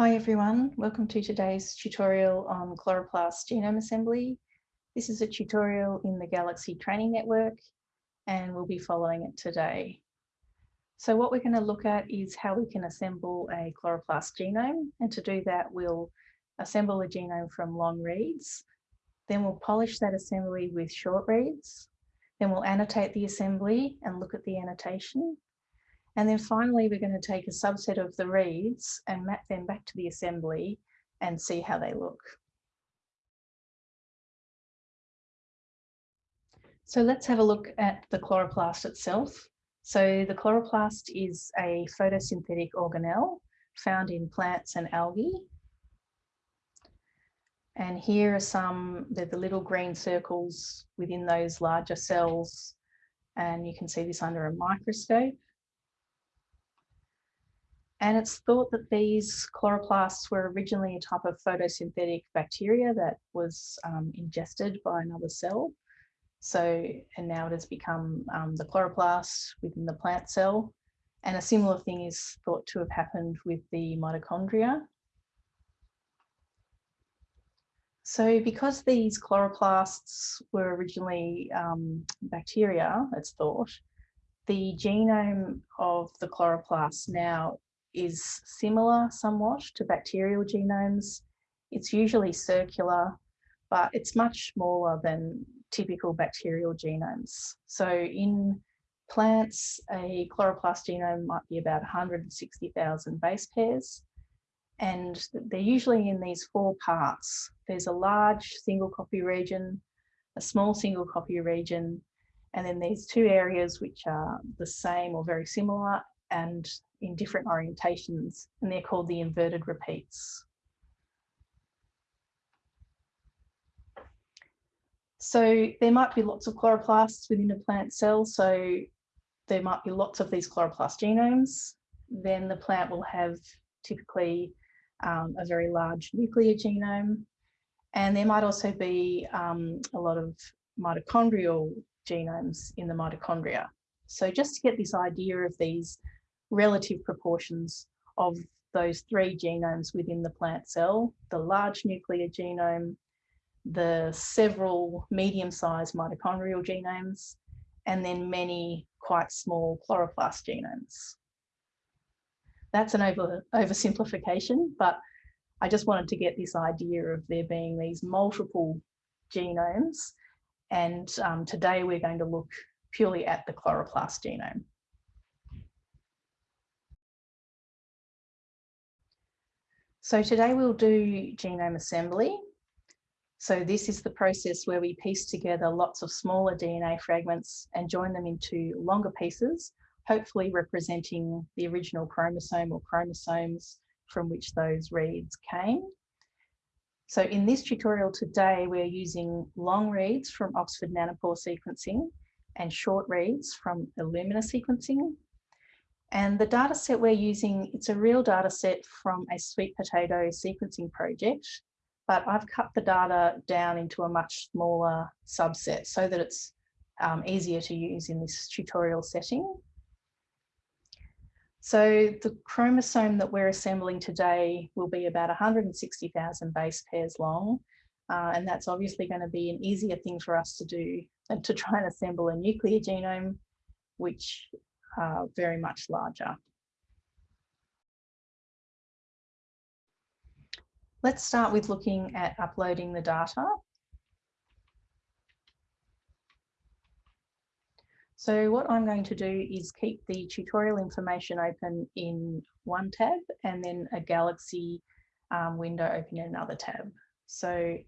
Hi everyone, welcome to today's tutorial on chloroplast genome assembly. This is a tutorial in the Galaxy Training Network and we'll be following it today. So what we're going to look at is how we can assemble a chloroplast genome and to do that we'll assemble a genome from long reads, then we'll polish that assembly with short reads, then we'll annotate the assembly and look at the annotation and then finally, we're going to take a subset of the reads and map them back to the assembly and see how they look. So let's have a look at the chloroplast itself. So the chloroplast is a photosynthetic organelle found in plants and algae. And here are some, they're the little green circles within those larger cells. And you can see this under a microscope. And it's thought that these chloroplasts were originally a type of photosynthetic bacteria that was um, ingested by another cell. So, and now it has become um, the chloroplast within the plant cell. And a similar thing is thought to have happened with the mitochondria. So because these chloroplasts were originally um, bacteria, it's thought, the genome of the chloroplast now is similar somewhat to bacterial genomes. It's usually circular, but it's much smaller than typical bacterial genomes. So in plants, a chloroplast genome might be about 160,000 base pairs. And they're usually in these four parts. There's a large single copy region, a small single copy region, and then these two areas which are the same or very similar, and in different orientations, and they're called the inverted repeats. So there might be lots of chloroplasts within a plant cell, so there might be lots of these chloroplast genomes. Then the plant will have typically um, a very large nuclear genome, and there might also be um, a lot of mitochondrial genomes in the mitochondria. So just to get this idea of these relative proportions of those three genomes within the plant cell, the large nuclear genome, the several medium-sized mitochondrial genomes, and then many quite small chloroplast genomes. That's an over, oversimplification, but I just wanted to get this idea of there being these multiple genomes. And um, today we're going to look purely at the chloroplast genome. So today we'll do genome assembly. So this is the process where we piece together lots of smaller DNA fragments and join them into longer pieces, hopefully representing the original chromosome or chromosomes from which those reads came. So in this tutorial today, we're using long reads from Oxford Nanopore sequencing and short reads from Illumina sequencing and the data set we're using, it's a real data set from a sweet potato sequencing project, but I've cut the data down into a much smaller subset so that it's um, easier to use in this tutorial setting. So the chromosome that we're assembling today will be about 160,000 base pairs long. Uh, and that's obviously going to be an easier thing for us to do than to try and assemble a nuclear genome, which uh, very much larger. Let's start with looking at uploading the data. So what I'm going to do is keep the tutorial information open in one tab and then a Galaxy um, window open in another tab. So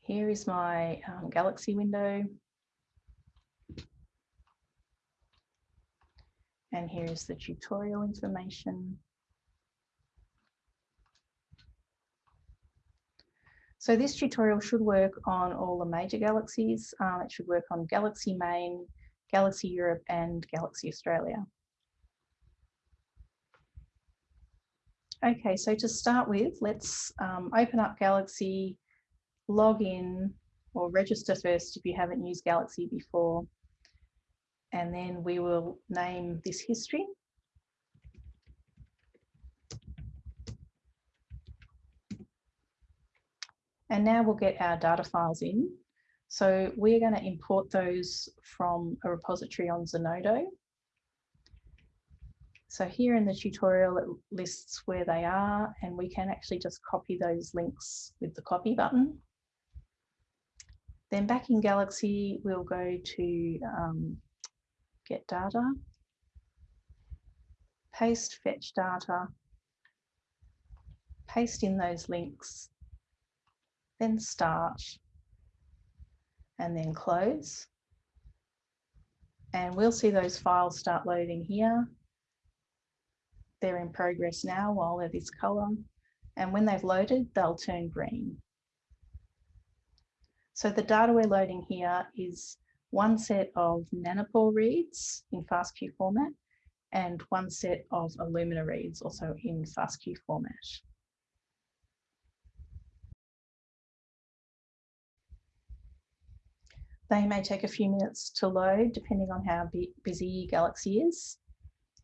here is my um, Galaxy window. And here's the tutorial information. So this tutorial should work on all the major galaxies. Um, it should work on Galaxy Main, Galaxy Europe and Galaxy Australia. Okay, so to start with, let's um, open up Galaxy, log in or register first if you haven't used Galaxy before and then we will name this history. And now we'll get our data files in. So we're going to import those from a repository on Zenodo. So here in the tutorial, it lists where they are and we can actually just copy those links with the copy button. Then back in Galaxy, we'll go to um, get data, paste fetch data, paste in those links, then start, and then close. And we'll see those files start loading here. They're in progress now while they're this color. And when they've loaded, they'll turn green. So the data we're loading here is one set of nanopore reads in FASTQ format and one set of Illumina reads also in FASTQ format. They may take a few minutes to load depending on how busy Galaxy is.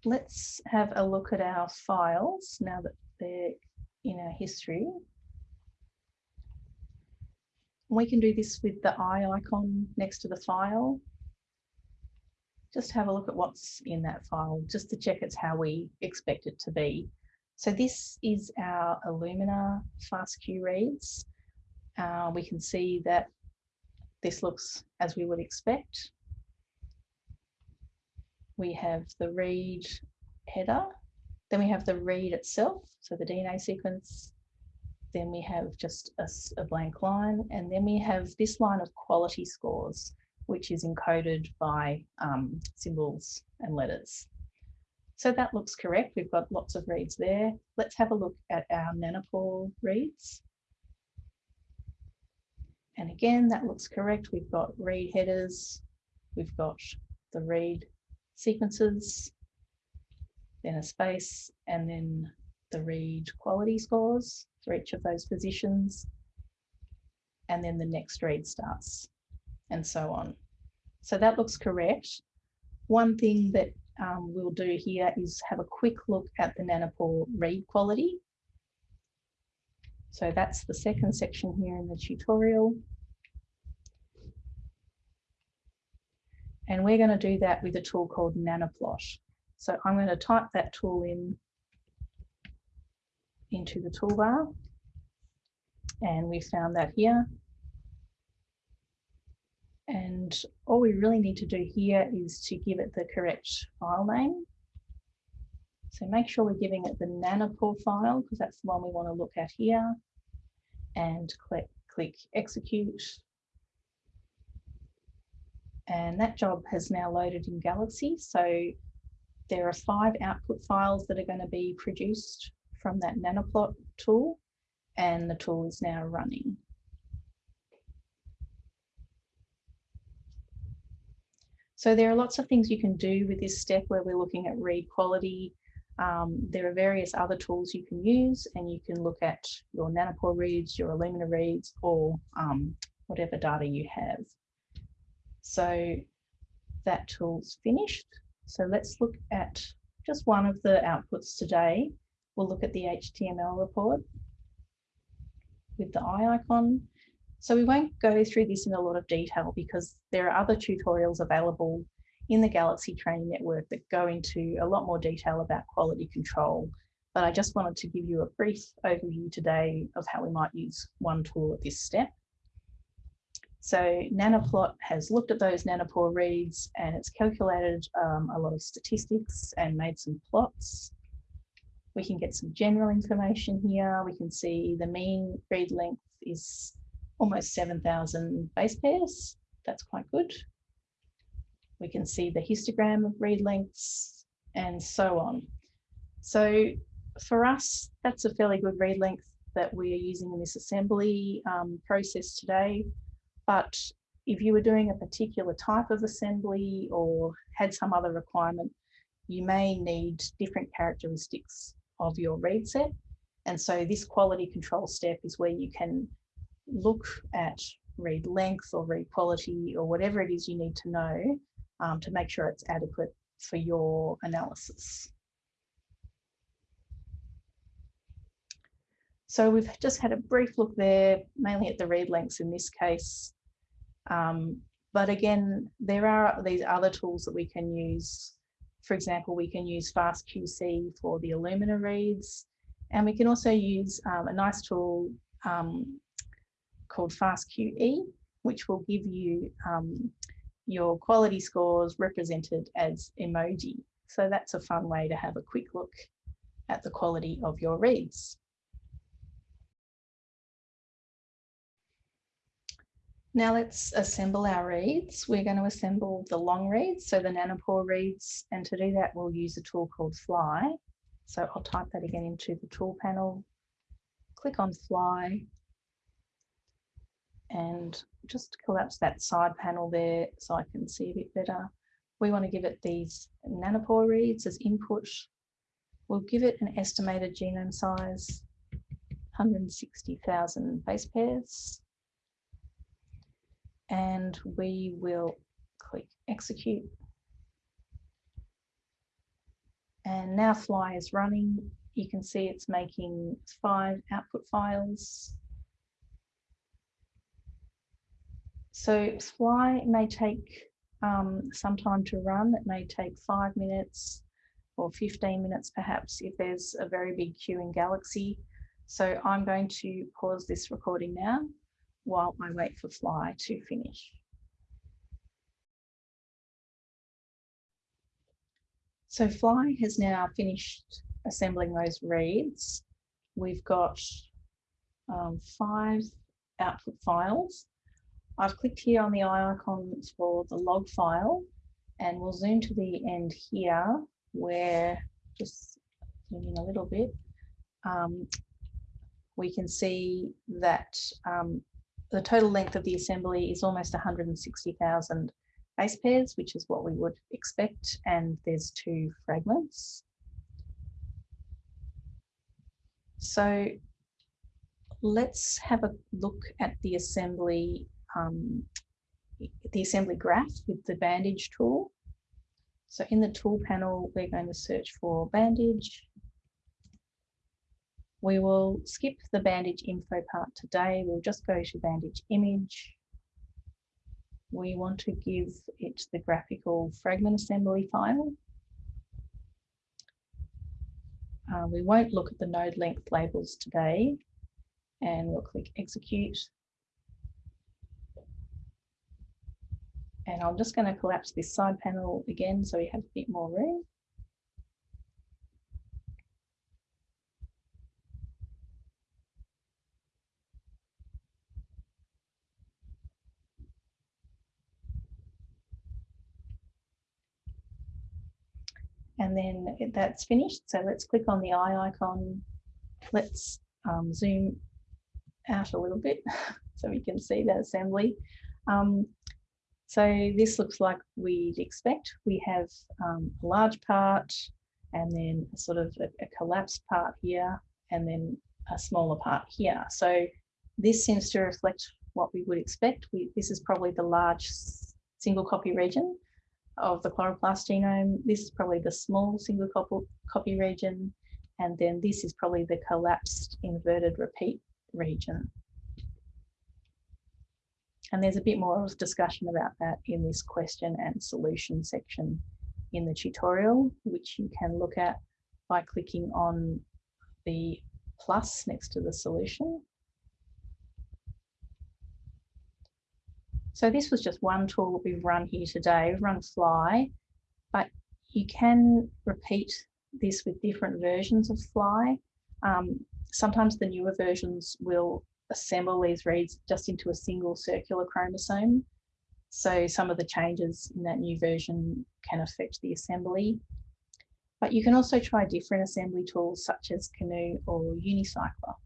Let's have a look at our files now that they're in our history. We can do this with the eye icon next to the file. Just have a look at what's in that file, just to check it's how we expect it to be. So this is our Illumina FASTQ reads. Uh, we can see that this looks as we would expect. We have the read header, then we have the read itself, so the DNA sequence, then we have just a, a, blank line, and then we have this line of quality scores, which is encoded by um, symbols and letters. So that looks correct. We've got lots of reads there. Let's have a look at our nanopore reads. And again, that looks correct. We've got read headers, we've got the read sequences, then a space, and then the read quality scores for each of those positions. And then the next read starts and so on. So that looks correct. One thing that um, we'll do here is have a quick look at the nanopore read quality. So that's the second section here in the tutorial. And we're going to do that with a tool called Nanoplot. So I'm going to type that tool in into the toolbar. And we found that here. And all we really need to do here is to give it the correct file name. So make sure we're giving it the nanopore file because that's the one we want to look at here and click, click execute. And that job has now loaded in Galaxy. So there are five output files that are going to be produced from that nanoplot tool and the tool is now running. So there are lots of things you can do with this step where we're looking at read quality, um, there are various other tools you can use and you can look at your nanopore reads, your Illumina reads, or um, whatever data you have. So that tool's finished. So let's look at just one of the outputs today. We'll look at the HTML report with the eye icon. So we won't go through this in a lot of detail because there are other tutorials available in the Galaxy Training Network that go into a lot more detail about quality control. But I just wanted to give you a brief overview today of how we might use one tool at this step. So Nanoplot has looked at those nanopore reads and it's calculated um, a lot of statistics and made some plots. We can get some general information here. We can see the mean read length is almost 7,000 base pairs. That's quite good. We can see the histogram of read lengths and so on. So for us, that's a fairly good read length that we are using in this assembly um, process today. But if you were doing a particular type of assembly or had some other requirement, you may need different characteristics of your read set. And so this quality control step is where you can look at read length or read quality or whatever it is you need to know um, to make sure it's adequate for your analysis. So we've just had a brief look there, mainly at the read lengths in this case. Um, but again, there are these other tools that we can use. For example, we can use FastQC for the Illumina reads, and we can also use um, a nice tool um, called FastQE, which will give you um, your quality scores represented as emoji. So that's a fun way to have a quick look at the quality of your reads. Now let's assemble our reads. We're going to assemble the long reads, so the nanopore reads, and to do that we'll use a tool called Flye. So I'll type that again into the tool panel, click on Flye, and just collapse that side panel there so I can see a bit better. We want to give it these nanopore reads as input. We'll give it an estimated genome size, 160,000 base pairs and we will click execute. And now Flye is running. You can see it's making five output files. So Flye may take um, some time to run. It may take five minutes or 15 minutes perhaps if there's a very big queue in Galaxy. So I'm going to pause this recording now while I wait for Flye to finish. So Flye has now finished assembling those reads. We've got um, five output files. I've clicked here on the eye icon for the log file and we'll zoom to the end here where just zoom in a little bit. Um, we can see that um, the total length of the assembly is almost 160,000 base pairs, which is what we would expect, and there's two fragments. So let's have a look at the assembly, um, the assembly graph with the bandage tool. So in the tool panel, we're going to search for bandage we will skip the bandage info part today. We'll just go to bandage image. We want to give it the graphical fragment assembly file. Uh, we won't look at the node length labels today and we'll click execute. And I'm just going to collapse this side panel again so we have a bit more room. And then that's finished. So let's click on the eye icon. Let's um, zoom out a little bit so we can see that assembly. Um, so this looks like we'd expect. We have um, a large part and then sort of a, a collapsed part here and then a smaller part here. So this seems to reflect what we would expect. We, this is probably the large single copy region of the chloroplast genome. This is probably the small single copy region, and then this is probably the collapsed inverted repeat region. And there's a bit more discussion about that in this question and solution section in the tutorial, which you can look at by clicking on the plus next to the solution. So this was just one tool that we've run here today. We've run Flye, but you can repeat this with different versions of Flye. Um, sometimes the newer versions will assemble these reads just into a single circular chromosome. So some of the changes in that new version can affect the assembly. But you can also try different assembly tools such as Canu or Unicycler.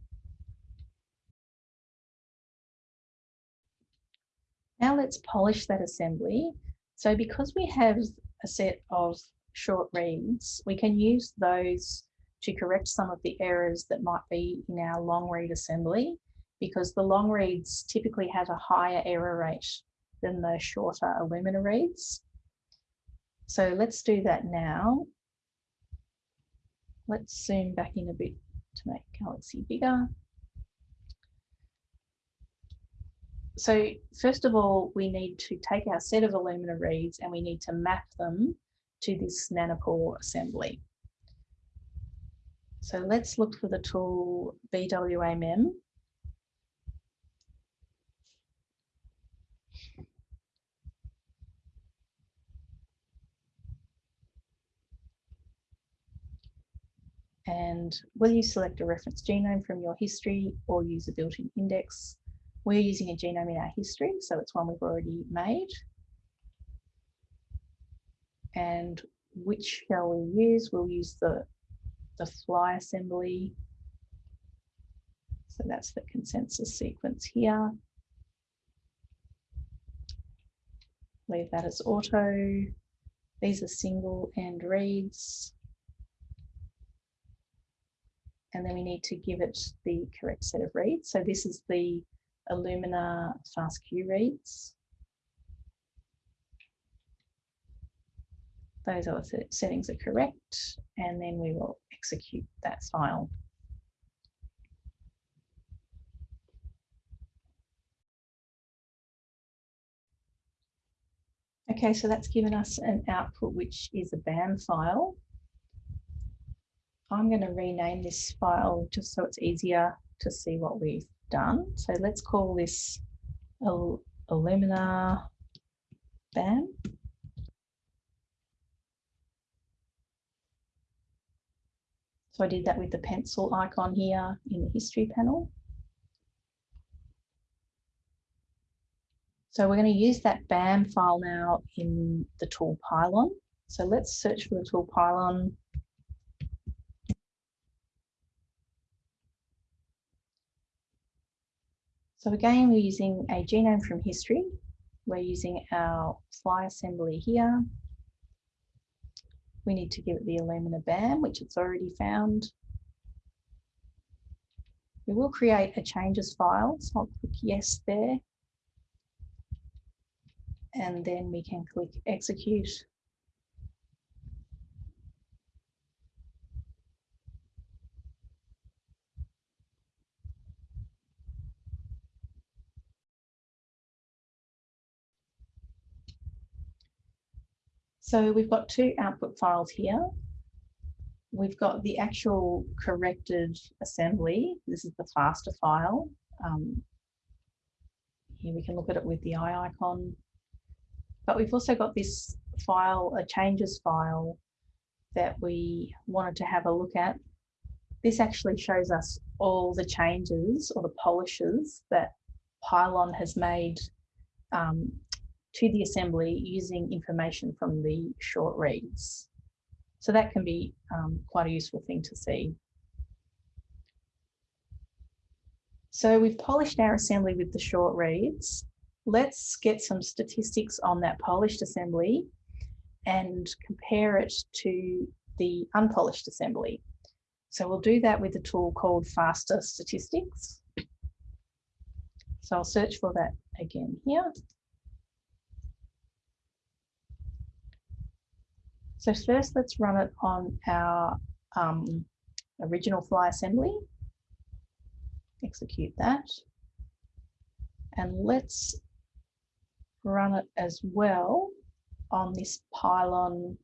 Now let's polish that assembly. So because we have a set of short reads, we can use those to correct some of the errors that might be in our long read assembly because the long reads typically have a higher error rate than the shorter Illumina reads. So let's do that now. Let's zoom back in a bit to make Galaxy bigger. So first of all, we need to take our set of Illumina reads and we need to map them to this nanopore assembly. So let's look for the tool BWAMEM. And will you select a reference genome from your history or use a built-in index? We're using a genome in our history, so it's one we've already made. And which shall we use? We'll use the, the Flye assembly. So that's the consensus sequence here. Leave that as auto. These are single end reads and then we need to give it the correct set of reads. So this is the Illumina FastQ reads. Those are the settings are correct, and then we will execute that file. Okay, so that's given us an output, which is a BAM file. I'm going to rename this file just so it's easier to see what we've done. So let's call this Illumina BAM. So I did that with the pencil icon here in the history panel. So we're going to use that BAM file now in the tool Pilon. So let's search for the tool Pilon So again, we're using a genome from history. We're using our Flye assembly here. We need to give it the Illumina BAM, which it's already found. We will create a changes file, so I'll click yes there. And then we can click execute So we've got two output files here. We've got the actual corrected assembly. This is the FASTA file. Um, here we can look at it with the eye icon. But we've also got this file, a changes file that we wanted to have a look at. This actually shows us all the changes or the polishes that Pilon has made um, to the assembly using information from the short reads. So that can be um, quite a useful thing to see. So we've polished our assembly with the short reads. Let's get some statistics on that polished assembly and compare it to the unpolished assembly. So we'll do that with a tool called FASTA Statistics. So I'll search for that again here. So first let's run it on our um, original Flye assembly. Execute that. And let's run it as well on this Pilon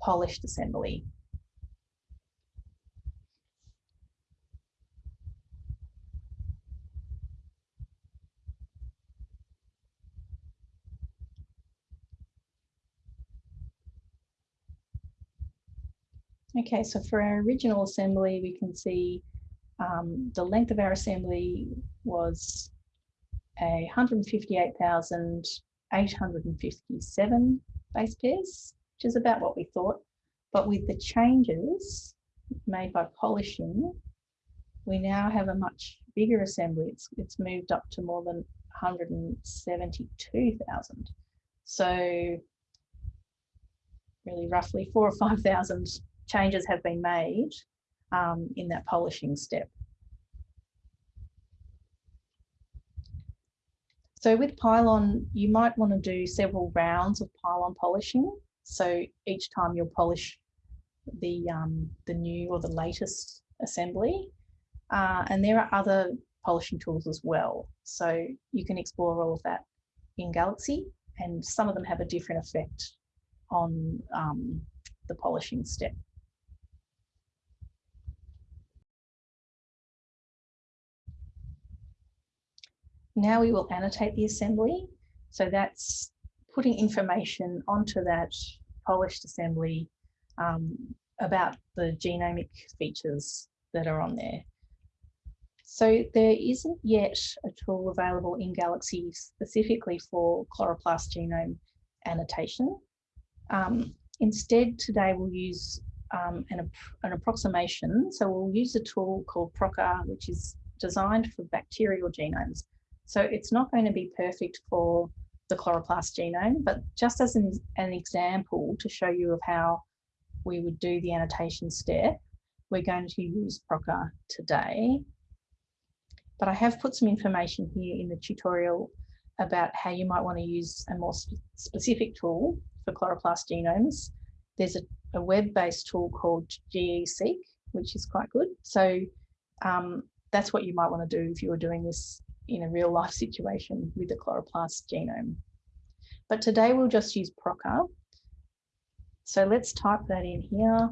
polished assembly. Okay, so for our original assembly, we can see um, the length of our assembly was a 158,857 base pairs, which is about what we thought. But with the changes made by polishing, we now have a much bigger assembly. It's, it's moved up to more than 172,000. So really roughly four or 5,000 changes have been made um, in that polishing step. So with Pilon, you might want to do several rounds of Pilon polishing. So each time you'll polish the, um, the new or the latest assembly. Uh, and there are other polishing tools as well. So you can explore all of that in Galaxy and some of them have a different effect on um, the polishing step. Now we will annotate the assembly. So that's putting information onto that polished assembly um, about the genomic features that are on there. So there isn't yet a tool available in Galaxy specifically for chloroplast genome annotation. Um, instead, today we'll use um, an, an, approximation. So we'll use a tool called Prokka, which is designed for bacterial genomes. So it's not going to be perfect for the chloroplast genome, but just as an, an example to show you of how we would do the annotation step, we're going to use Prokka today. But I have put some information here in the tutorial about how you might want to use a more sp specific tool for chloroplast genomes. There's a, a web-based tool called GeSeq, which is quite good. So um, that's what you might want to do if you were doing this in a real life situation with the chloroplast genome. But today we'll just use Prokka. So let's type that in here.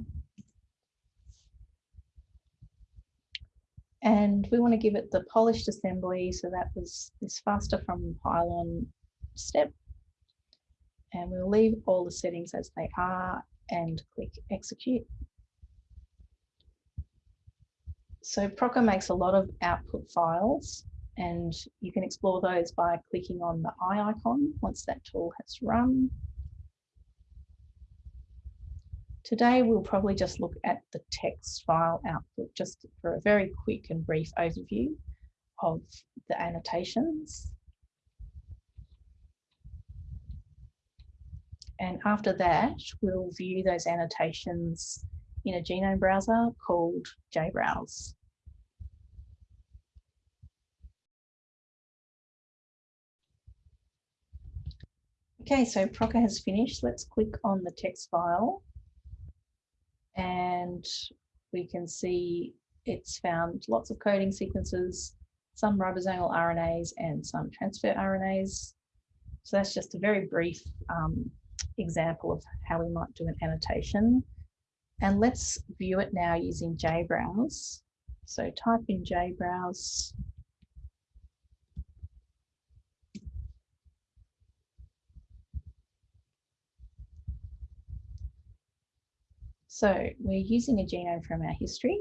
And we want to give it the polished assembly. So that was this FASTA from Pilon step. And we'll leave all the settings as they are and click execute. So Prokka makes a lot of output files and you can explore those by clicking on the eye icon once that tool has run. Today, we'll probably just look at the text file output just for a very quick and brief overview of the annotations. And after that, we'll view those annotations in a genome browser called JBrowse. Okay, so Prokka has finished. Let's click on the text file and we can see it's found lots of coding sequences, some ribosomal RNAs and some transfer RNAs. So that's just a very brief um, example of how we might do an annotation. And let's view it now using JBrowse. So type in JBrowse So we're using a genome from our history.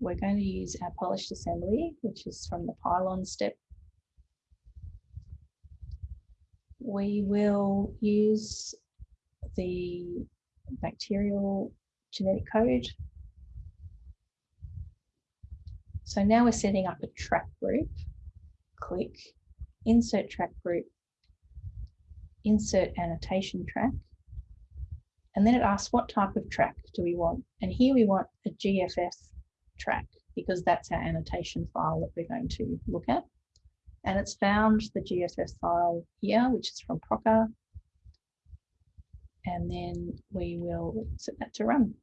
We're going to use our polished assembly, which is from the Pilon step. We will use the bacterial genetic code. So now we're setting up a track group. Click Insert Track Group, Insert Annotation Track, and then it asks what type of track do we want? And here we want a GFF track because that's our annotation file that we're going to look at. And it's found the GFF file here, which is from Prokka. And then we will set that to run.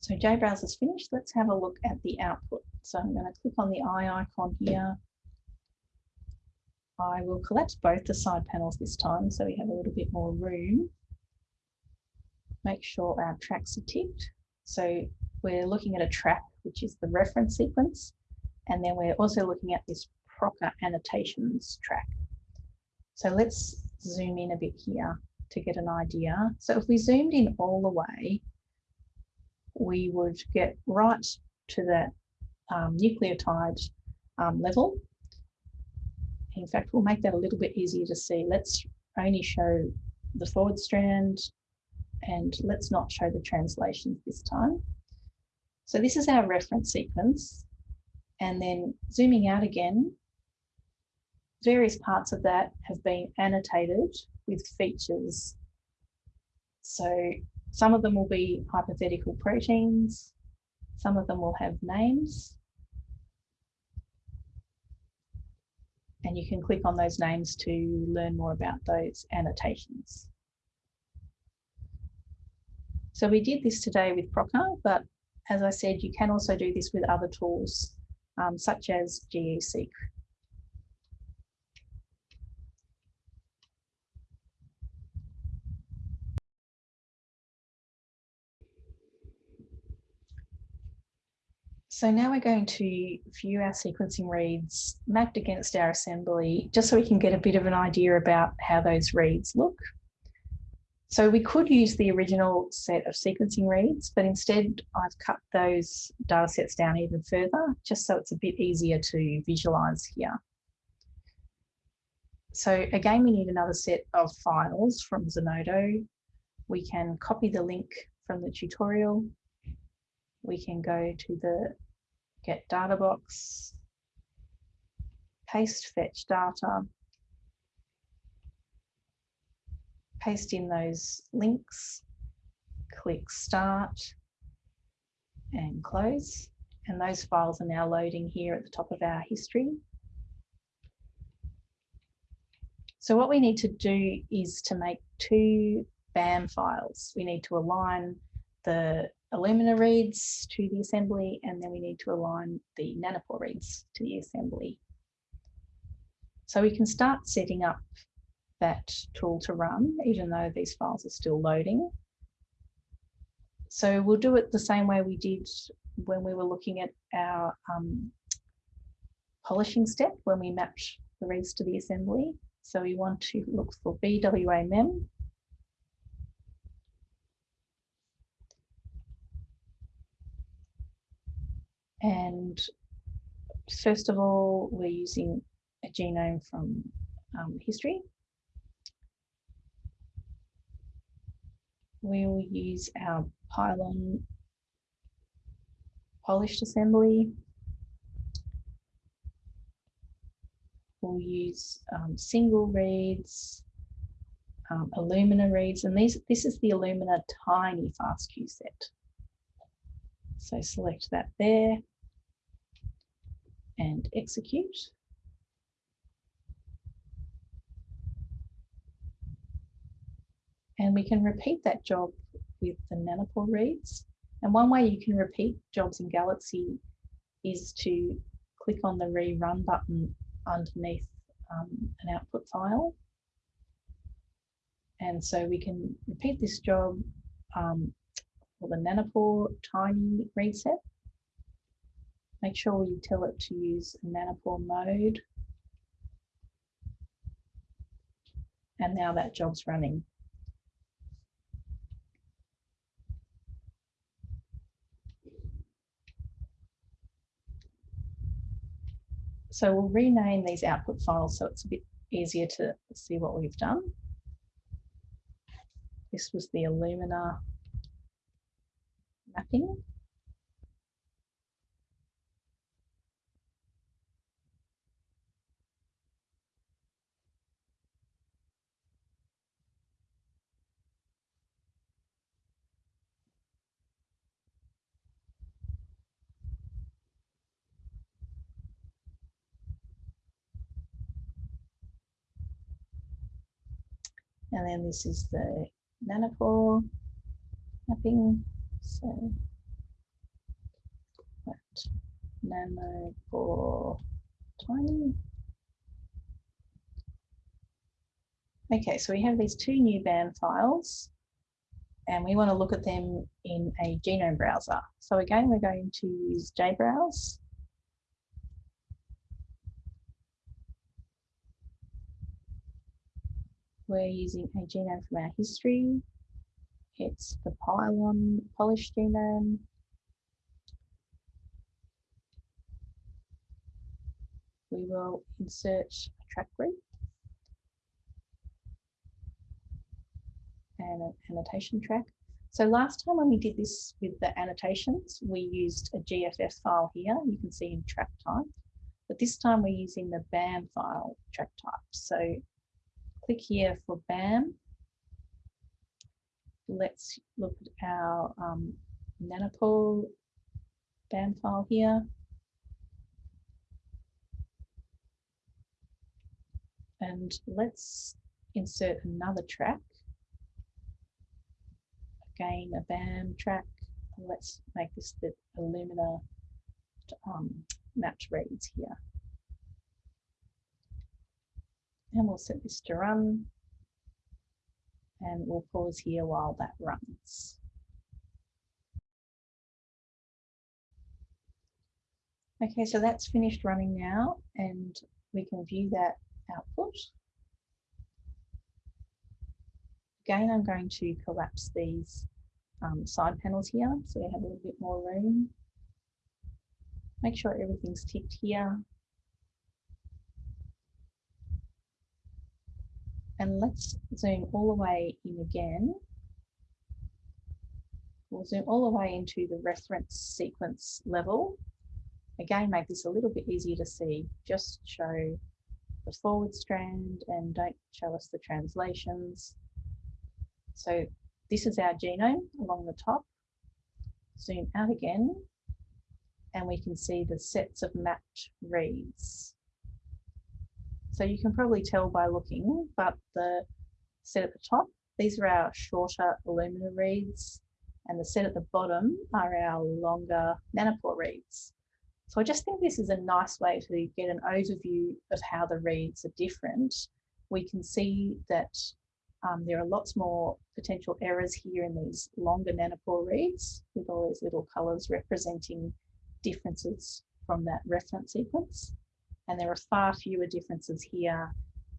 So JBrowse is finished. Let's have a look at the output. So I'm going to click on the eye icon here I will collapse both the side panels this time so we have a little bit more room. Make sure our tracks are ticked. So we're looking at a track, which is the reference sequence. And then we're also looking at this Prokka annotations track. So let's zoom in a bit here to get an idea. So if we zoomed in all the way, we would get right to that um, nucleotide um, level in fact, we'll make that a little bit easier to see. Let's only show the forward strand and let's not show the translations this time. So this is our reference sequence. And then zooming out again, various parts of that have been annotated with features. So some of them will be hypothetical proteins, some of them will have names, and you can click on those names to learn more about those annotations. So we did this today with Prokka, but as I said, you can also do this with other tools um, such as GeSeq. So now we're going to view our sequencing reads mapped against our assembly, just so we can get a bit of an idea about how those reads look. So we could use the original set of sequencing reads, but instead I've cut those data sets down even further, just so it's a bit easier to visualize here. So again, we need another set of files from Zenodo. We can copy the link from the tutorial. We can go to the get data box, paste fetch data, paste in those links, click start and close. And those files are now loading here at the top of our history. So what we need to do is to make two BAM files. We need to align the Illumina reads to the assembly, and then we need to align the Nanopore reads to the assembly. So we can start setting up that tool to run, even though these files are still loading. So we'll do it the same way we did when we were looking at our um, polishing step when we mapped the reads to the assembly. So we want to look for BWA mem And first of all, we're using a genome from um, history. We will use our Pilon polished assembly. We'll use um, single reads, um, Illumina reads, and these this is the Illumina tiny FASTQ set. So select that there and execute. And we can repeat that job with the Nanopore reads. And one way you can repeat jobs in Galaxy is to click on the rerun button underneath um, an output file. And so we can repeat this job um, for the Nanopore tiny read set. Make sure you tell it to use Nanopore mode. And now that job's running. So we'll rename these output files so it's a bit easier to see what we've done. This was the Illumina mapping. And then this is the nanopore mapping. So that for tiny. Okay, so we have these two new BAM files and we want to look at them in a genome browser. So again, we're going to use JBrowse we're using a genome from our history. It's the Pilon polished genome. We will insert a track group and an annotation track. So last time when we did this with the annotations, we used a GFF file here. You can see in track type, but this time we're using the BAM file track type. So click here for BAM. Let's look at our um, Nanopore BAM file here. And let's insert another track, again, a BAM track. Let's make this the Illumina um, mapped reads here. And we'll set this to run. And we'll pause here while that runs. Okay, so that's finished running now and we can view that output. Again, I'm going to collapse these um, side panels here so we have a little bit more room. Make sure everything's ticked here. And let's zoom all the way in again. We'll zoom all the way into the reference sequence level Again, make this a little bit easier to see. Just show the forward strand and don't show us the translations. So this is our genome along the top. Zoom out again and we can see the sets of mapped reads. So you can probably tell by looking, but the set at the top, these are our shorter Illumina reads and the set at the bottom are our longer nanopore reads. So I just think this is a nice way to get an overview of how the reads are different. We can see that um, there are lots more potential errors here in these longer nanopore reads with all these little colours representing differences from that reference sequence. And there are far fewer differences here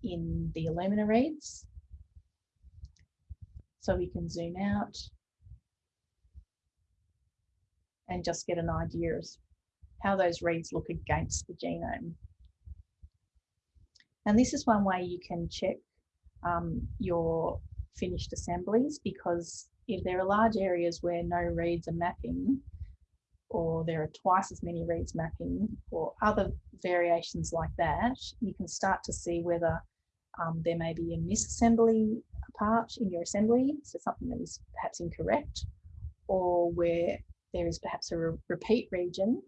in the Illumina reads. So we can zoom out and just get an idea of how those reads look against the genome. And this is one way you can check um, your finished assemblies because if there are large areas where no reads are mapping, or there are twice as many reads mapping, or other variations like that, you can start to see whether um, there may be a misassembly part in your assembly, so something that is perhaps incorrect, or where there is perhaps a re repeat region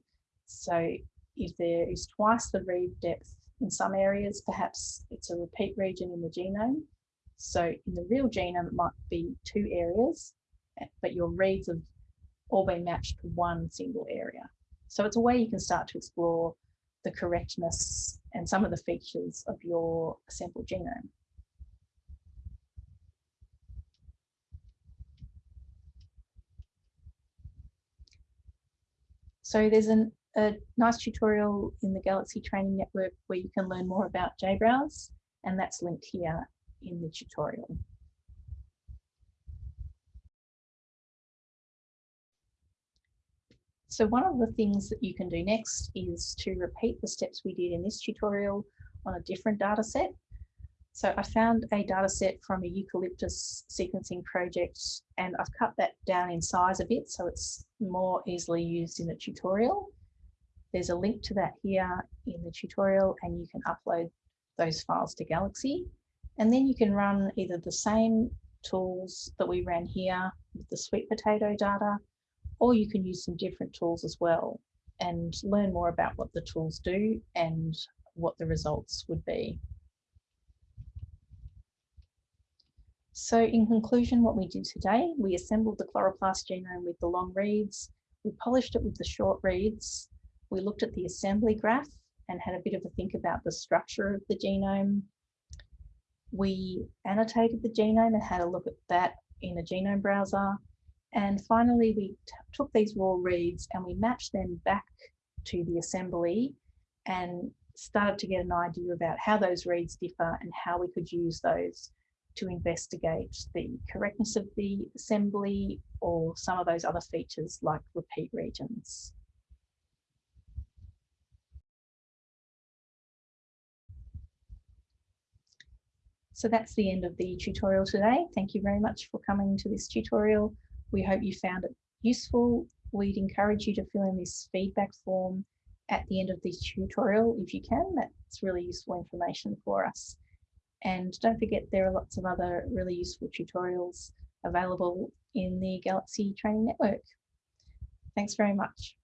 so if there is twice the read depth in some areas, perhaps it's a repeat region in the genome. So in the real genome, it might be two areas, but your reads have all been matched to one single area. So it's a way you can start to explore the correctness and some of the features of your assembled genome. So there's an a nice tutorial in the Galaxy Training Network where you can learn more about JBrowse, and that's linked here in the tutorial. So one of the things that you can do next is to repeat the steps we did in this tutorial on a different data set. So I found a data set from a eucalyptus sequencing project and I've cut that down in size a bit so it's more easily used in a tutorial. There's a link to that here in the tutorial and you can upload those files to Galaxy. And then you can run either the same tools that we ran here with the sweet potato data, or you can use some different tools as well and learn more about what the tools do and what the results would be. So in conclusion, what we did today, we assembled the chloroplast genome with the long reads, we polished it with the short reads, we looked at the assembly graph and had a bit of a think about the structure of the genome. We annotated the genome and had a look at that in a genome browser. And finally, we took these raw reads and we matched them back to the assembly and started to get an idea about how those reads differ and how we could use those to investigate the correctness of the assembly or some of those other features like repeat regions. So that's the end of the tutorial today. Thank you very much for coming to this tutorial. We hope you found it useful. We'd encourage you to fill in this feedback form at the end of this tutorial if you can. That's really useful information for us. And don't forget there are lots of other really useful tutorials available in the Galaxy Training Network. Thanks very much.